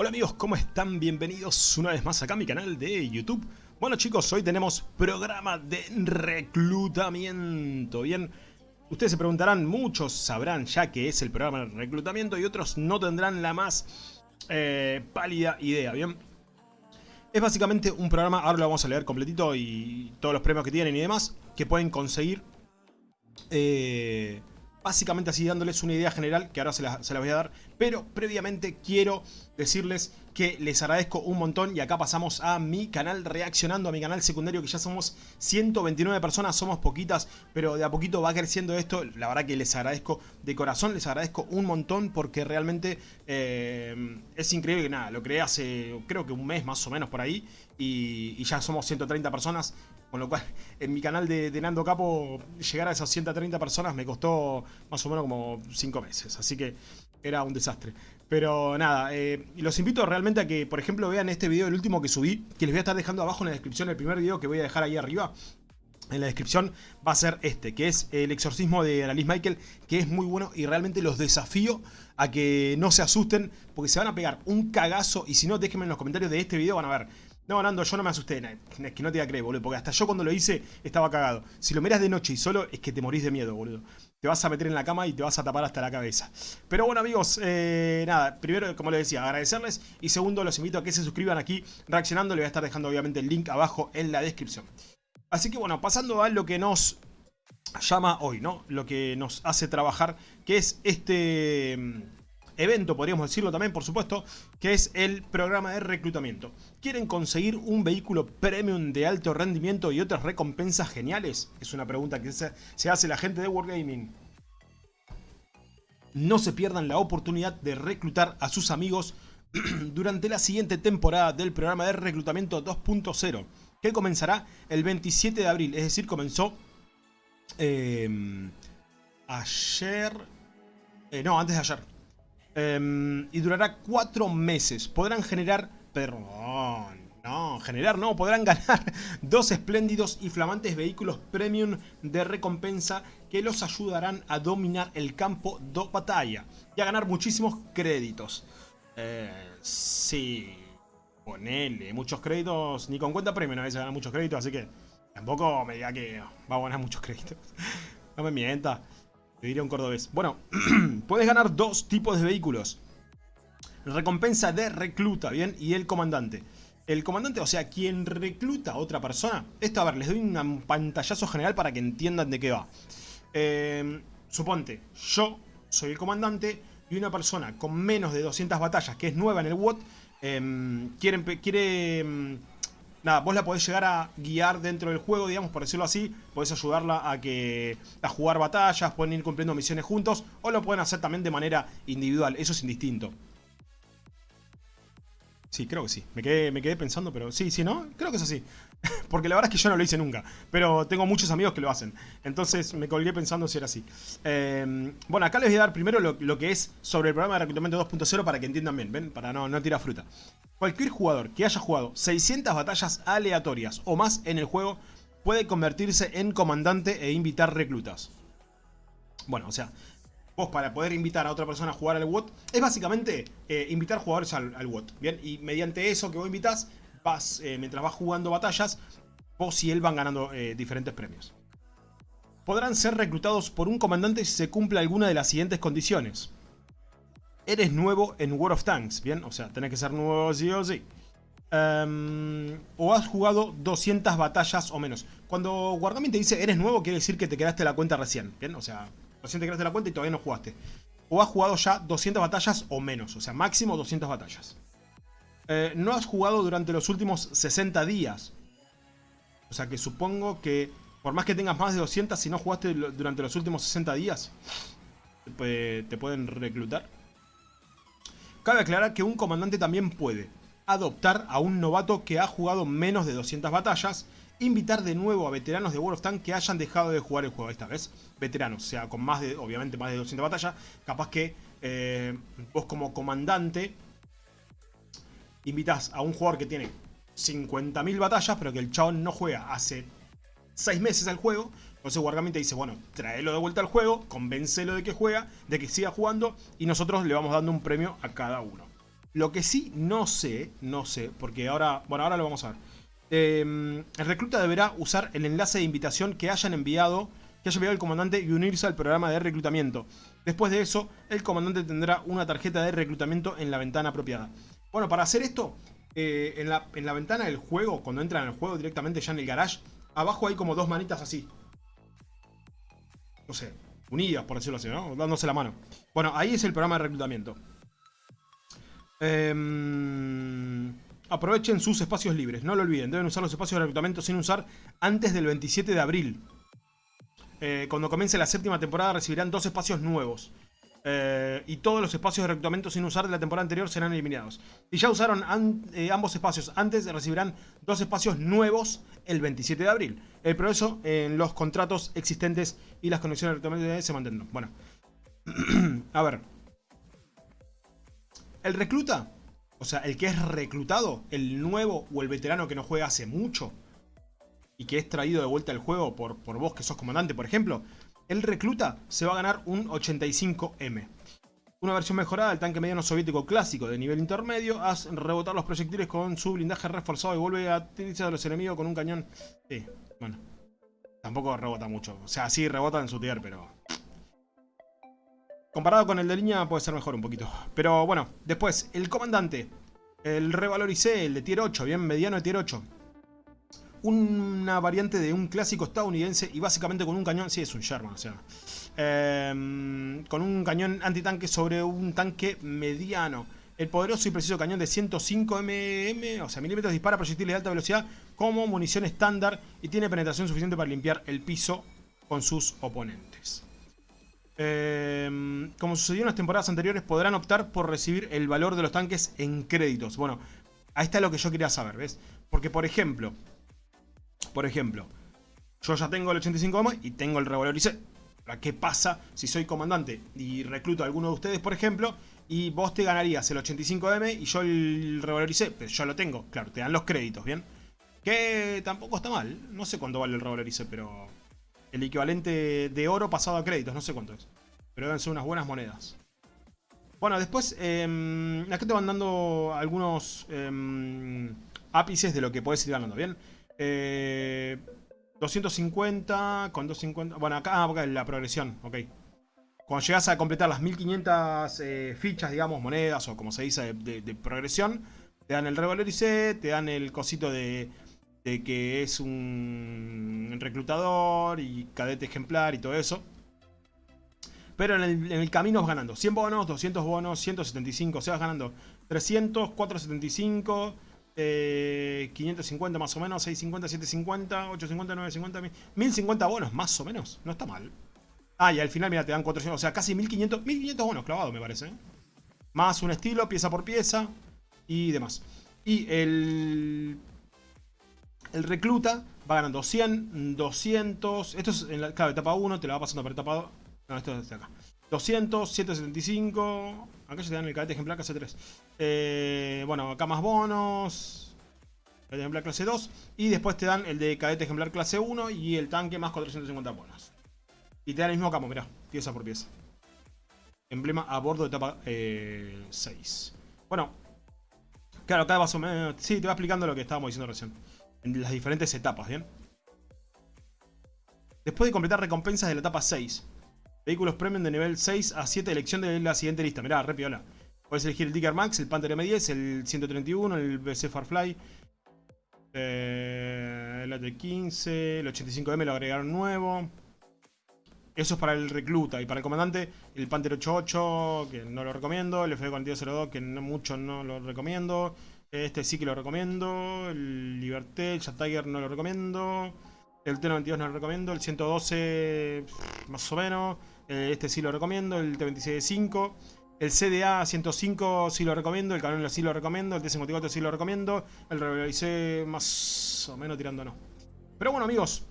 Hola amigos, ¿cómo están? Bienvenidos una vez más acá a mi canal de YouTube. Bueno chicos, hoy tenemos programa de reclutamiento. Bien, ustedes se preguntarán, muchos sabrán ya que es el programa de reclutamiento y otros no tendrán la más eh, pálida idea, ¿bien? Es básicamente un programa, ahora lo vamos a leer completito y todos los premios que tienen y demás, que pueden conseguir... Eh, básicamente así dándoles una idea general que ahora se las se la voy a dar. Pero previamente quiero decirles que les agradezco un montón y acá pasamos a mi canal reaccionando, a mi canal secundario que ya somos 129 personas, somos poquitas, pero de a poquito va creciendo esto, la verdad que les agradezco de corazón, les agradezco un montón porque realmente eh, es increíble que nada, lo creé hace creo que un mes más o menos por ahí y ya somos 130 personas, con lo cual en mi canal de, Nando Capo llegar a esas 130 personas me costó más o menos como 5 meses, así que era un desastre. Pero nada, eh, los invito realmente a que, por ejemplo, vean este video, el último que subí, que les voy a estar dejando abajo en la descripción, el primer video que voy a dejar ahí arriba. En la descripción va a ser este, que es el exorcismo de Annalise Michael, que es muy bueno y realmente los desafío a que no se asusten, porque se van a pegar un cagazo y si no, déjenme en los comentarios de este video, van a ver no, Nando, yo no me asusté. Es que no te voy a creer, boludo. Porque hasta yo cuando lo hice estaba cagado. Si lo miras de noche y solo, es que te morís de miedo, boludo. Te vas a meter en la cama y te vas a tapar hasta la cabeza. Pero bueno, amigos, eh, nada. Primero, como les decía, agradecerles. Y segundo, los invito a que se suscriban aquí reaccionando. Les voy a estar dejando, obviamente, el link abajo en la descripción. Así que bueno, pasando a lo que nos llama hoy, ¿no? Lo que nos hace trabajar, que es este evento, podríamos decirlo también, por supuesto, que es el programa de reclutamiento. ¿Quieren conseguir un vehículo premium de alto rendimiento y otras recompensas geniales? Es una pregunta que se hace la gente de Wargaming. No se pierdan la oportunidad de reclutar a sus amigos durante la siguiente temporada del programa de reclutamiento 2.0, que comenzará el 27 de abril, es decir, comenzó eh, ayer... Eh, no, antes de ayer. Um, y durará cuatro meses. Podrán generar... Perdón, no, generar no. Podrán ganar dos espléndidos y flamantes vehículos premium de recompensa que los ayudarán a dominar el campo de batalla y a ganar muchísimos créditos. Eh, sí, ponele muchos créditos. Ni con cuenta premium a veces ganar muchos créditos, así que tampoco me diga que va a ganar muchos créditos. no me mienta. Te diría un cordobés. Bueno, puedes ganar dos tipos de vehículos. Recompensa de recluta, ¿bien? Y el comandante. El comandante, o sea, quien recluta a otra persona. Esto, a ver, les doy un pantallazo general para que entiendan de qué va. Eh, suponte, yo soy el comandante y una persona con menos de 200 batallas, que es nueva en el WOT, eh, quiere... quiere nada, vos la podés llegar a guiar dentro del juego, digamos, por decirlo así. Podés ayudarla a que a jugar batallas, pueden ir cumpliendo misiones juntos, o lo pueden hacer también de manera individual, eso es indistinto. Sí, creo que sí. Me quedé, me quedé pensando, pero sí, sí, ¿no? Creo que es así. Porque la verdad es que yo no lo hice nunca. Pero tengo muchos amigos que lo hacen. Entonces me colgué pensando si era así. Eh, bueno, acá les voy a dar primero lo, que es sobre el programa de reclutamiento 2.0 para que entiendan bien, ¿ven? Para no, no tirar fruta. Cualquier jugador que haya jugado 600 batallas aleatorias o más en el juego puede convertirse en comandante e invitar reclutas. Bueno, o sea, vos para poder invitar a otra persona a jugar al WOT, es básicamente eh, invitar jugadores al, al, WOT, ¿bien? Y mediante eso que vos invitas, eh, mientras vas jugando batallas, vos y él van ganando eh, diferentes premios. Podrán ser reclutados por un comandante si se cumple alguna de las siguientes condiciones. Eres nuevo en World of Tanks, ¿bien? O sea, tenés que ser nuevo sí o sí. Um, o has jugado 200 batallas o menos. Cuando Wargaming te dice eres nuevo, quiere decir que te quedaste la cuenta recién, ¿bien? O sea, recién te creaste la cuenta y todavía no jugaste. O has jugado ya 200 batallas o menos, o sea, máximo 200 batallas. Eh, no has jugado durante los últimos 60 días. O sea que supongo que por más que tengas más de 200, si no jugaste durante los últimos 60 días, te pueden reclutar. Cabe aclarar que un comandante también puede adoptar a un novato que ha jugado menos de 200 batallas invitar de nuevo a veteranos de World of Tanks que hayan dejado de jugar el juego esta vez. Veteranos, o sea, con más de, obviamente, más de 200 batallas. Capaz que eh, vos como comandante invitas a un jugador que tiene 50.000 batallas, pero que el chabón no juega hace 6 meses al juego. Entonces Wargaming te dice, bueno, tráelo de vuelta al juego, convéncelo de que juega, de que siga jugando, y nosotros le vamos dando un premio a cada uno. Lo que sí no sé, no sé, porque ahora, bueno, ahora lo vamos a ver. Em, el recluta deberá usar el enlace de invitación que hayan enviado, que haya enviado el comandante y unirse al programa de reclutamiento. Después de eso, el comandante tendrá una tarjeta de reclutamiento en la ventana apropiada. Bueno, para hacer esto, eh, en, la, en la ventana del juego, cuando entran al juego directamente ya en el garage, abajo hay como dos manitas así. No sé, unidas por decirlo así, ¿no? Dándose la mano. Bueno, ahí es el programa de reclutamiento. Em, aprovechen sus espacios libres, no lo olviden. Deben usar los espacios de reclutamiento sin usar antes del 27 de abril. Eh, cuando comience la séptima temporada recibirán dos espacios nuevos. Eh, y todos los espacios de reclutamiento sin usar de la temporada anterior serán eliminados. Si ya usaron eh, ambos espacios antes, recibirán dos espacios nuevos el 27 de abril. El progreso en los contratos existentes y las conexiones de reclutamiento se mantendrán. Bueno, a ver. El recluta, o sea, el que es reclutado, el nuevo o el veterano que no juega hace mucho y que es traído de vuelta al juego por, por vos que sos comandante, por ejemplo, el recluta se va a ganar un 85M. Una versión mejorada del tanque mediano soviético clásico de nivel intermedio, haz rebotar los proyectiles con su blindaje reforzado y vuelve a utilizar a los enemigos con un cañón. Sí, bueno. Tampoco rebota mucho. O sea, sí rebota en su tier, pero... Comparado con el de línea puede ser mejor un poquito. Pero bueno, después, el comandante. El revaloricé, el de tier 8, bien mediano de tier 8. Una variante de un clásico estadounidense y básicamente con un cañón, sí es un Sherman, o sea, em, con un cañón antitanque sobre un tanque mediano. El poderoso y preciso cañón de 105 mm, o sea, milímetros, dispara proyectiles de alta velocidad como munición estándar y tiene penetración suficiente para limpiar el piso con sus oponentes. Em, como sucedió en las temporadas anteriores, podrán optar por recibir el valor de los tanques en créditos. Bueno, ahí está lo que yo quería saber, ¿ves? Porque, por ejemplo, por ejemplo, yo ya tengo el 85 y tengo el revaloricé. ¿Qué pasa si soy comandante y recluto a alguno de ustedes, por ejemplo, y vos te ganarías el 85M y yo el revaloricé? Pero yo lo tengo, claro, te dan los créditos, ¿bien? Que tampoco está mal, no sé cuánto vale el revaloricé, pero el equivalente de oro pasado a créditos, no sé cuánto es. Pero deben ser unas buenas monedas. Bueno, después, eh, acá te van dando algunos eh, ápices de lo que puedes ir ganando, ¿bien? 250 eh, con 250... Bueno, acá, ah, la progresión, ok. Cuando llegas a completar las 1500 eh, fichas, digamos, monedas o como se dice de, progresión, te dan el revalorice, te dan el cosito de de que es un reclutador y cadete ejemplar y todo eso. Pero en el, camino vas ganando 100 bonos, 200 bonos, 175, o sea, vas ganando 300, 475, 550 más o menos, 650, 750, 850, 950, 1050 bonos más o menos, no está mal. Ah, y al final, mira, te dan 400, o sea, casi 1500, 1500 bonos clavados me parece. ¿eh? Más un estilo, pieza por pieza y demás. Y el el recluta va ganando 100, 200. Esto es en la clave etapa 1, te la va pasando por etapa 2. No, esto es de acá. 200, 175. Acá ya te dan el cadete ejemplar clase 3. Eh, bueno, acá más bonos. Cadete ejemplar clase 2. Y después te dan el de cadete ejemplar clase 1 y el tanque más 450 bonos. Y te dan el mismo camo, mirá, pieza por pieza. Emblema a bordo de etapa 6. Eh, bueno, claro, acá más o menos. Sí, te va explicando lo que estábamos diciendo recién en las diferentes etapas, ¿bien? Después de completar recompensas de la etapa 6. Vehículos premium de nivel 6 a 7, elección de la siguiente lista. Mirá, re piola. Puedes elegir el Tiger Max, el Panther M10, el 131, el BC Farfly. Eh, el AT-15, el 85M lo agregaron nuevo. Eso es para el recluta. Y para el comandante, el Panther 88, que no lo recomiendo. El FD4202, que no mucho no lo recomiendo. Este sí que lo recomiendo. El Liberté, el Jet Tiger no lo recomiendo. El T92 no lo recomiendo. El 112 más o menos. Eh, este sí lo recomiendo. El T26-5. El CDA 105 sí lo recomiendo. El Canon sí lo recomiendo. El T54 sí lo recomiendo. El Revelalicé más o menos tirando no. Pero bueno amigos.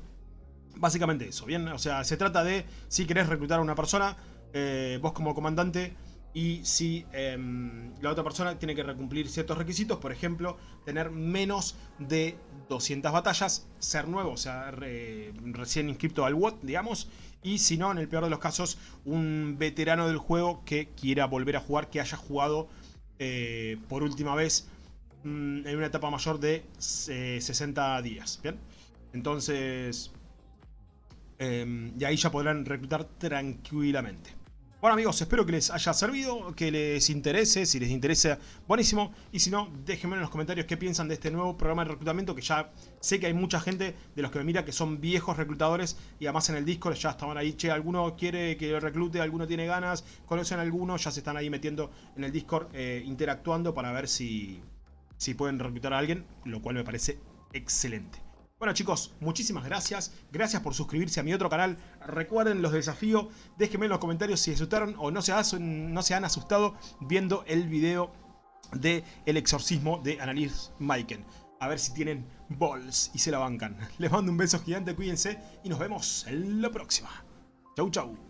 Básicamente eso. Bien, o sea, se trata de si querés reclutar a una persona. Eh, vos como comandante y si em, la otra persona tiene que cumplir ciertos requisitos, por ejemplo, tener menos de 200 batallas, ser nuevo, o sea, recién inscrito al WOT, digamos, y si no, en el peor de los casos, un veterano del juego que quiera volver a jugar, que haya jugado eh, por última vez mm, en una etapa mayor de 60 días. Bien, entonces, eh, y ahí ya podrán reclutar tranquilamente. Bueno amigos, espero que les haya servido, que les interese, si les interesa, buenísimo. Y si no, déjenme en los comentarios qué piensan de este nuevo programa de reclutamiento, que ya sé que hay mucha gente de los que me mira que son viejos reclutadores y además en el Discord ya estaban ahí, che, alguno quiere que lo reclute, alguno tiene ganas, conocen a alguno, ya se están ahí metiendo en el Discord, eh, interactuando para ver si, si pueden reclutar a alguien, lo cual me parece excelente. Bueno chicos, muchísimas gracias. Gracias por suscribirse a mi otro canal. Recuerden los desafíos. Déjenme en los comentarios si asustaron o no se, no se han asustado viendo el video de El exorcismo de Annalise Maiken. A ver si tienen balls y se la bancan. Les mando un beso gigante, cuídense y nos vemos en la próxima. Chau chau.